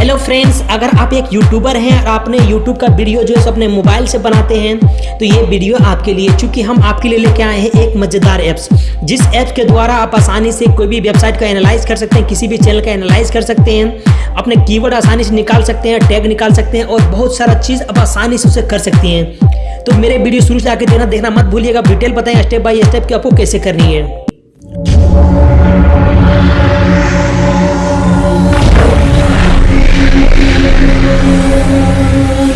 Hello friends अगर आप एक यूट्यूबर हैं और आपने यूट्यूब का वीडियो जो है अपने मोबाइल से बनाते हैं तो ये वीडियो आपके लिए, चूँकि हम आपके लिए लेके आए हैं एक मज़ेदार ऐप्स जिस ऐप के द्वारा आप आसानी से कोई भी वेबसाइट का एनालाइज कर सकते हैं, किसी भी चैनल का एनालाइज कर सकते हैं, अपने कीवर्ड आसानी से निकाल सकते हैं टैग निकाल सकते हैं और बहुत सारा चीज़ आप आसानी से उसे कर सकते हैं। तो मेरे वीडियो शुरू से आके देना देखना मत भूलिएगा डिटेल बताएँ स्टेप बाय स्टेप कि आपको कैसे करनी है। Thank you.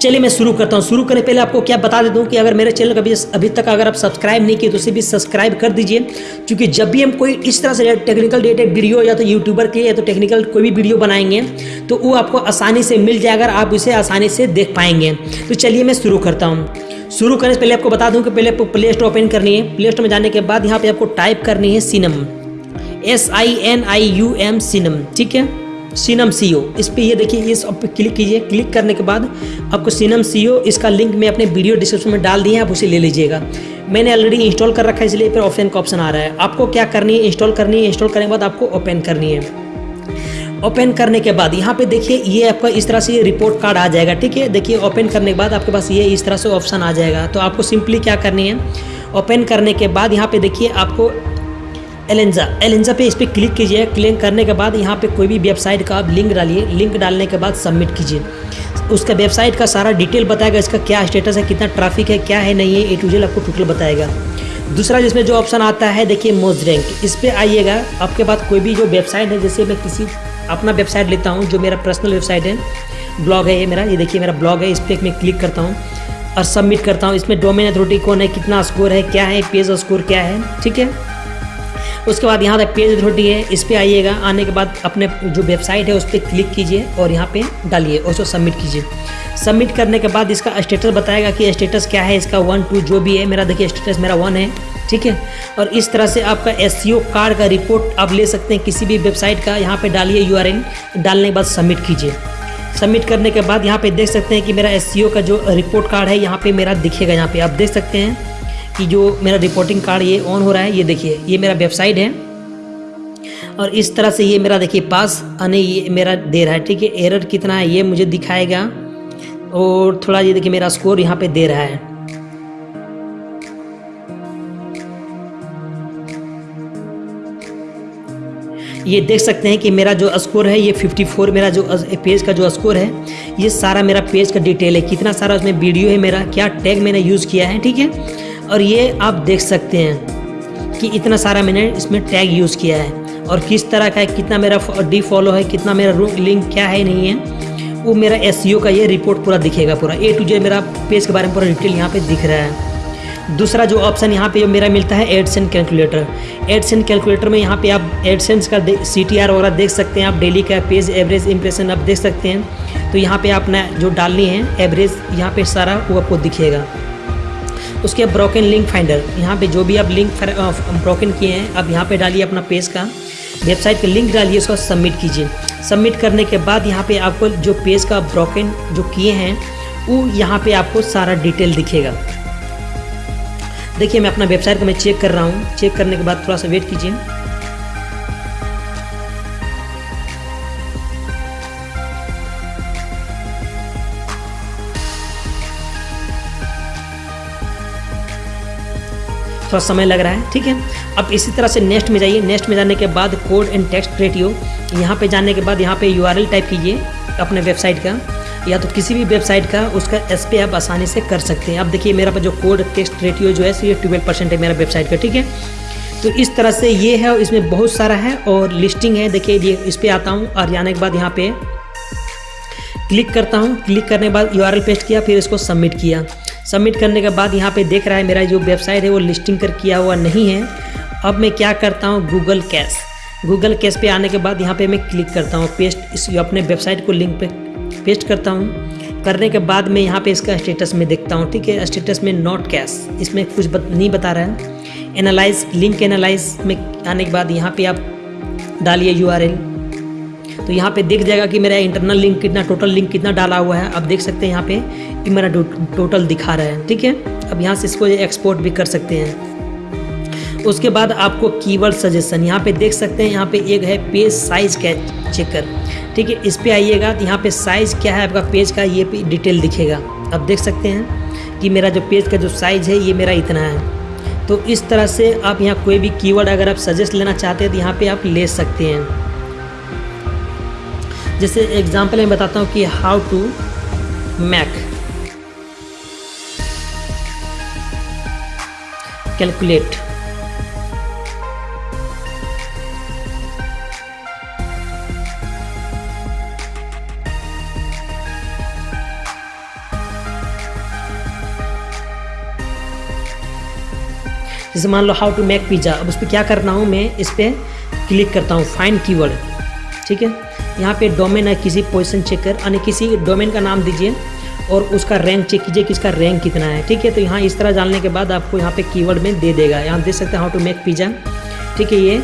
चलिए मैं शुरू करता हूँ। शुरू करने पहले आपको क्या बता देता हूँ कि अगर मेरे चैनल कभी अभी तक अगर आप सब्सक्राइब नहीं किए तो उसे भी सब्सक्राइब कर दीजिए। क्योंकि जब भी हम कोई इस तरह से टेक्निकल रिलेटेड वीडियो या तो यूट्यूबर के या तो टेक्निकल कोई भी वीडियो बनाएँगे तो वो आपको आसानी से मिल जाएगा आप उसे आसानी से देख पाएँगे। तो चलिए मैं शुरू करता हूँ। शुरू करने से पहले आपको बता दूँ कि पहले आपको प्ले स्टोर ओपन करनी है। प्ले स्टोर में जाने के बाद यहाँ पे आपको टाइप करनी है synonym S I N I U M synonym ठीक है? सीनम सी इस पर ये देखिए, इस पर क्लिक कीजिए। क्लिक करने के बाद आपको सीनम सी इसका लिंक मैं अपने वीडियो डिस्क्रिप्शन में डाल दिए आप उसे ले लीजिएगा। मैंने ऑलरेडी इंस्टॉल कर रखा है, इसलिए फिर ऑप्शन का ऑप्शन आ रहा है। आपको क्या करनी है? इंस्टॉल करनी है। इंस्टॉल करने के बाद आपको ओपन करनी है। ओपन करने के बाद यहाँ पे देखिए, ये आपका इस तरह से रिपोर्ट कार्ड आ जाएगा, ठीक है? देखिए ओपन करने के बाद आपके पास ये इस तरह से ऑप्शन आ जाएगा। तो आपको सिंपली क्या करनी है? ओपन करने के बाद यहाँ पे देखिए, आपको एलेंजा एलेंजा पे इस पर क्लिक कीजिए। क्लिक करने के बाद यहाँ पे कोई भी वेबसाइट का आप लिंक डालिए। लिंक डालने के बाद सबमिट कीजिए। उसका वेबसाइट का सारा डिटेल बताएगा इसका क्या स्टेटस है, कितना ट्रैफ़िक है, क्या है, नहीं है ए टू जेल आपको टोटल बताएगा। दूसरा जिसमें जो ऑप्शन आता है, देखिए मोज रैंक इस पर आइएगा। आपके पास कोई भी जो वेबसाइट है, जैसे मैं किसी अपना वेबसाइट लेता हूँ, जो मेरा पर्सनल वेबसाइट है ब्लॉग है ये मेरा, ये देखिए मेरा ब्लॉग है, इस पर मैं क्लिक करता हूँ और सबमिट करता हूँ। इसमें डोमेन अथॉरिटी कौन है, कितना स्कोर है, क्या है पेज स्कोर क्या है, ठीक है? उसके बाद यहाँ तक पेज अथॉरिटी है, इस पर आइएगा। आने के बाद अपने जो वेबसाइट है, उस पर क्लिक कीजिए और यहाँ पे डालिए और उसको सबमिट कीजिए। सबमिट करने के बाद इसका स्टेटस बताएगा कि स्टेटस क्या है, इसका वन टू जो भी है। मेरा देखिए स्टेटस मेरा वन है, ठीक है? और इस तरह से आपका एस कार्ड का रिपोर्ट आप ले सकते हैं किसी भी वेबसाइट का। यहाँ पर डालिए यू डालने के बाद सबमिट कीजिए। सबमिट करने के बाद यहाँ पे देख सकते हैं कि मेरा एस का जो रिपोर्ट कार्ड है, यहाँ पे मेरा दिखेगा, यहाँ पे आप देख सकते हैं। कि जो मेरा रिपोर्टिंग कार्ड ये ऑन हो रहा है, ये देखिए, ये मेरा वेबसाइट है। और इस तरह से ये मेरा देखिए पास आने ये मेरा दे रहा है, ठीक है? एरर कितना है, ये मुझे दिखाएगा। और थोड़ा ये देखिए मेरा स्कोर यहाँ पे दे रहा है। ये देख सकते हैं कि मेरा जो स्कोर है, ये 54 मेरा जो पेज का जो स्कोर है, ये सारा मेरा पेज का डिटेल है। कितना सारा उसमें वीडियो है मेरा, क्या टैग मैंने यूज़ किया है, ठीक है? और ये आप देख सकते हैं कि इतना सारा मैंने इसमें टैग यूज़ किया है। और किस तरह का है, कितना मेरा डी फॉलो है, कितना मेरा लिंक क्या है, नहीं है, वो मेरा एस e का ये रिपोर्ट पूरा दिखेगा पूरा। ए टू जे मेरा पेज के बारे में पूरा डिटेल यहाँ पे दिख रहा है। दूसरा जो ऑप्शन यहाँ पे जो मेरा मिलता है एडसेंट कैलकुलेटर एडसेंट कैलकुलेटर में यहाँ पे आप एडसेंस का सी टी आर वगैरह देख सकते हैं। आप डेली का पेज एवरेज इंप्रेशन आप देख सकते हैं। तो यहाँ पे आपने जो डालनी है एवरेज यहाँ पे सारा वो आपको दिखेगा। उसके बाद ब्रोकन लिंक फाइंडर यहाँ पे जो भी आप लिंक ब्रोकन किए हैं, आप यहाँ पे डालिए अपना पेज का। वेबसाइट का लिंक डालिए, उसको सबमिट कीजिए। सबमिट करने के बाद यहाँ पे आपको जो पेज का ब्रोकन जो किए हैं, वो यहाँ पे आपको सारा डिटेल दिखेगा। देखिए, मैं अपना वेबसाइट को मैं चेक कर रहा हूँ। चेक करने के बाद थोड़ा सा वेट कीजिए। थोड़ा समय लग रहा है, ठीक है? अब इसी तरह से नेक्स्ट में जाइए। नेक्स्ट में जाने के बाद कोड एंड टेक्स्ट रेटियो यहाँ पे जाने के बाद यहाँ पे यूआरएल टाइप कीजिए अपने वेबसाइट का, या तो किसी भी वेबसाइट का, उसका एस पे आप आसानी से कर सकते हैं। अब देखिए, मेरा जो कोड टेक्स्ट रेटियो जो है, ये ट्वेल्व परसेंट है मेरा वेबसाइट का, ठीक है? तो इस तरह से ये है और इसमें बहुत सारा है और लिस्टिंग है। देखिए, ये इस पर आता हूँ और जाने के बाद यहाँ पे क्लिक करता हूँ। क्लिक करने के बाद यूआरएल पेस्ट किया, फिर इसको सबमिट किया। सबमिट करने के बाद यहाँ पे देख रहा है मेरा जो वेबसाइट है वो लिस्टिंग कर किया हुआ नहीं है। अब मैं क्या करता हूँ? गूगल कैश गूगल कैश पे आने के बाद यहाँ पे मैं क्लिक करता हूँ। पेस्ट इस अपने वेबसाइट को लिंक पे पेस्ट करता हूँ। करने के बाद मैं यहाँ पे इसका स्टेटस में देखता हूँ ठीक है? स्टेटस में नॉट कैश इसमें कुछ बत, नहीं बता रहा है। एनालाइज लिंक एनालाइज में आने के बाद यहाँ पे आप डालिए यूआरएल तो यहाँ पे देख जाएगा कि मेरा इंटरनल लिंक कितना टोटल लिंक कितना डाला हुआ है। अब देख सकते हैं यहाँ पे कि मेरा टोटल दिखा रहा है, ठीक है? अब यहाँ से इसको एक्सपोर्ट भी कर सकते हैं। उसके बाद आपको कीवर्ड सजेशन यहाँ पे देख सकते हैं, यहाँ पे एक है पेज साइज़ का चेकर ठीक है? इस पर आइएगा तो यहाँ पे साइज़ क्या है आपका पेज का, ये डिटेल दिखेगा। अब देख सकते हैं कि मेरा जो पेज का जो साइज़ है, ये मेरा इतना है। तो इस तरह से आप यहाँ कोई भी कीवर्ड अगर आप सजेस्ट लेना चाहते हैं तो यहाँ पे आप ले सकते हैं। जैसे एग्जांपल मैं बताता हूँ कि हाउ टू मैक कैलकुलेट जैसे मान लो हाउ टू मेक पिज़्ज़ा अब उस पर क्या करना हूँ मैं, इस पर क्लिक करता हूँ फाइंड कीवर्ड ठीक है? यहाँ पे डोमेन है, किसी पोजिशन चेक कर, यानी किसी डोमेन का नाम दीजिए और उसका रैंक चेक कीजिए कि इसका रैंक कितना है। ठीक है तो यहाँ इस तरह जानने के बाद आपको यहाँ पे कीवर्ड में दे देगा। यहाँ देख सकते हैं हाउ टू मेक पिज़्ज़ा ठीक है, ये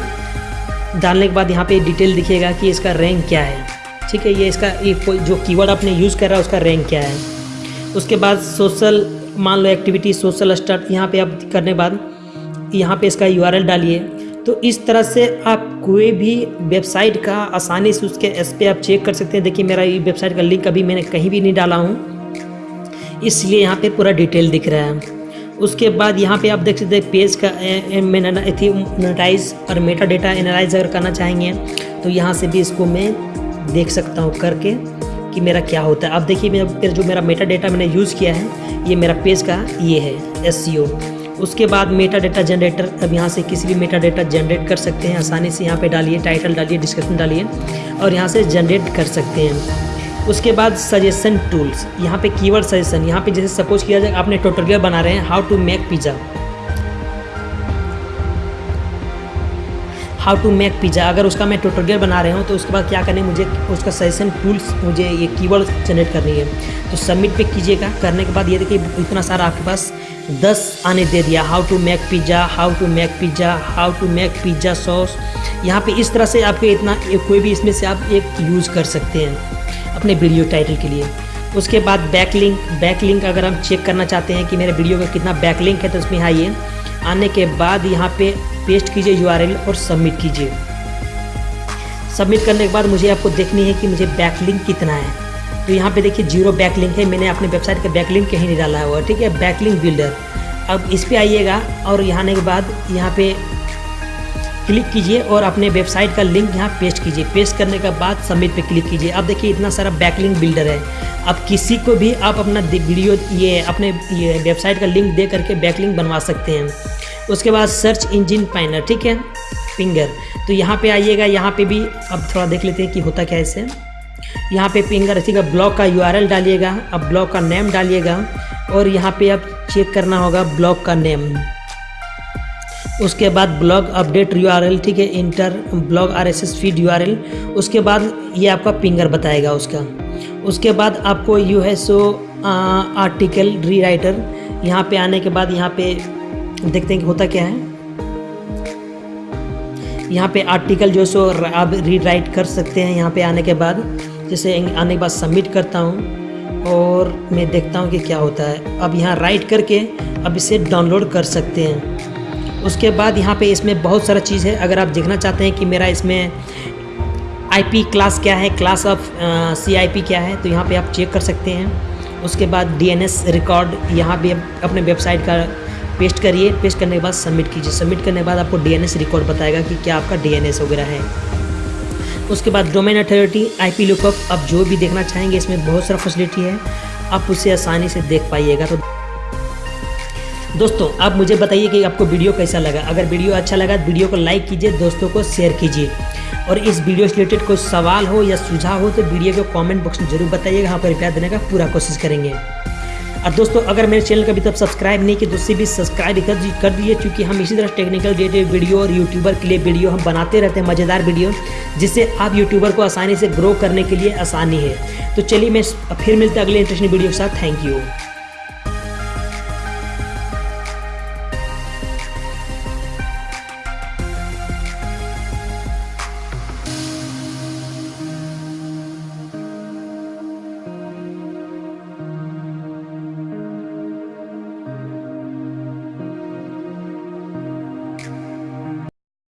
डालने के बाद यहाँ पे डिटेल दिखेगा कि इसका रैंक क्या है। ठीक है, ये इसका जो कीवर्ड आपने यूज़ कर रहा है उसका रैंक क्या है। उसके बाद सोशल मान लो एक्टिविटी सोशल स्टार्ट यहाँ पे आप करने के बाद यहाँ पे इसका यू डालिए। तो इस तरह से आप कोई भी वेबसाइट का आसानी से उसके एस पे आप चेक कर सकते हैं। देखिए, मेरा ये वेबसाइट का लिंक अभी मैंने कहीं भी नहीं डाला हूँ। इसलिए यहाँ पे पूरा डिटेल दिख रहा है। उसके बाद यहाँ पे आप देख सकते हैं, पेज का एथीमोनेटाइज और मेटा डेटा एनालाइज अगर करना चाहेंगे तो यहाँ से भी इसको मैं देख सकता हूँ करके कि मेरा क्या होता है। अब देखिए, मेरा जो मेरा मेटा डेटा मैंने यूज़ किया है, ये मेरा पेज का ये है एस उसके बाद मेटा डेटा जनरेटर अब यहाँ से किसी भी मेटा डेटा जनरेट कर सकते हैं। आसानी से यहाँ पे डालिए टाइटल डालिए डिस्क्रिप्शन डालिए और यहाँ से जनरेट कर सकते हैं। उसके बाद सजेशन टूल्स यहाँ पे कीवर्ड सजेशन यहाँ पे जैसे सपोज़ किया जाए, आपने ट्यूटोरियल बना रहे हैं how to make pizza how to make pizza अगर उसका मैं ट्यूटोरियल बना रहे हूँ तो उसके बाद क्या करने मुझे उसका सजेशन टूल्स मुझे ये कीवर्ड जनरेट करनी है। तो सबमिट पे कीजिएगा, करने के बाद ये देखिए, इतना सारा आपके पास दस आने दे दिया। How to make pizza how to make pizza how to make pizza sauce यहाँ पे इस तरह से आपके इतना कोई भी इसमें से आप एक यूज़ कर सकते हैं अपने वीडियो टाइटल के लिए। उसके बाद बैक लिंक बैक लिंक अगर हम चेक करना चाहते हैं कि मेरे वीडियो का कितना बैक लिंक है तो उसमें आइए आने के बाद यहाँ पे पेस्ट कीजिए यूआरएल और सबमिट कीजिए। सबमिट करने के बाद मुझे आपको देखनी है कि मुझे बैक लिंक कितना है। तो यहाँ पे देखिए ज़ीरो बैक लिंक है, मैंने अपने वेबसाइट का बैक लिंक कहीं नहीं डाला हुआ, ठीक है? बैक लिंक बिल्डर अब इस पर आइएगा और यहाँ आने के बाद यहाँ पे क्लिक कीजिए और अपने वेबसाइट का लिंक यहाँ पेस्ट कीजिए। पेस्ट करने के बाद सबमिट पे क्लिक कीजिए। अब देखिए इतना सारा बैकलिंक बिल्डर है। अब किसी को भी आप अपना वीडियो ये अपने, ये वेबसाइट का लिंक दे करके बैकलिंक बनवा सकते हैं। उसके बाद सर्च इंजिन पाइनर ठीक है? फिंगर तो यहाँ पे आइएगा, यहाँ पे भी अब थोड़ा देख लेते हैं कि होता क्या इसे। यहाँ पे फिंगर रखिएगा ब्लॉग का यूआरएल डालिएगा, अब ब्लॉग का नेम डालिएगा, और यहाँ पे आप चेक करना होगा ब्लॉग का नेम उसके बाद ब्लॉग अपडेट यूआरएल ठीक है enter blog R S S feed URL उसके बाद ये आपका पिंगर बताएगा उसका। उसके बाद आपको यू है सो आर्टिकल री राइटर यहाँ पे आने के बाद यहाँ पे देखते हैं कि होता क्या है। यहाँ पे आर्टिकल जो सो आप रीड राइट कर सकते हैं, यहाँ पे आने के बाद। जैसे आने के बाद सबमिट करता हूँ और मैं देखता हूँ कि क्या होता है। अब यहाँ राइट करके अब इसे डाउनलोड कर सकते हैं। उसके बाद यहाँ पे इसमें बहुत सारा चीज़ है। अगर आप देखना चाहते हैं कि मेरा इसमें आईपी क्लास क्या है क्लास ऑफ़ सीआईपी क्या है तो यहाँ पे आप चेक कर सकते हैं। उसके बाद डीएनएस रिकॉर्ड यहाँ भी अपने वेबसाइट का पेस्ट करिए। पेस्ट करने के बाद सबमिट कीजिए। सबमिट करने के बाद आपको डीएनएस रिकॉर्ड बताएगा कि क्या आपका डीएनएस वगैरह है। उसके बाद domain authority I P lookup आप जो भी देखना चाहेंगे, इसमें बहुत सारा फैसिलिटी है। आप उसे आसानी से देख पाइएगा। तो दोस्तों, आप मुझे बताइए कि आपको वीडियो कैसा लगा। अगर वीडियो अच्छा लगा तो वीडियो को लाइक कीजिए, दोस्तों को शेयर कीजिए। और इस वीडियो से रिलेटेड कोई सवाल हो या सुझाव हो तो वीडियो को कमेंट बॉक्स में ज़रूर बताइएगा। यहाँ पर रिप्लाई देने का पूरा कोशिश करेंगे। और दोस्तों, अगर मेरे चैनल का अभी सब्सक्राइब नहीं किया तो उससे भी सब्सक्राइब कर कर दीजिए, क्योंकि हम इसी तरह टेक्निकल रिलेटेड वीडियो और यूट्यूबर के लिए वीडियो हम बनाते रहते हैं, मज़ेदार वीडियो जिससे आप यूट्यूबर को आसानी से ग्रो करने के लिए आसानी है। तो चलिए मैं फिर मिलते अगले इंटरेस्टिंग वीडियो के साथ। Thank you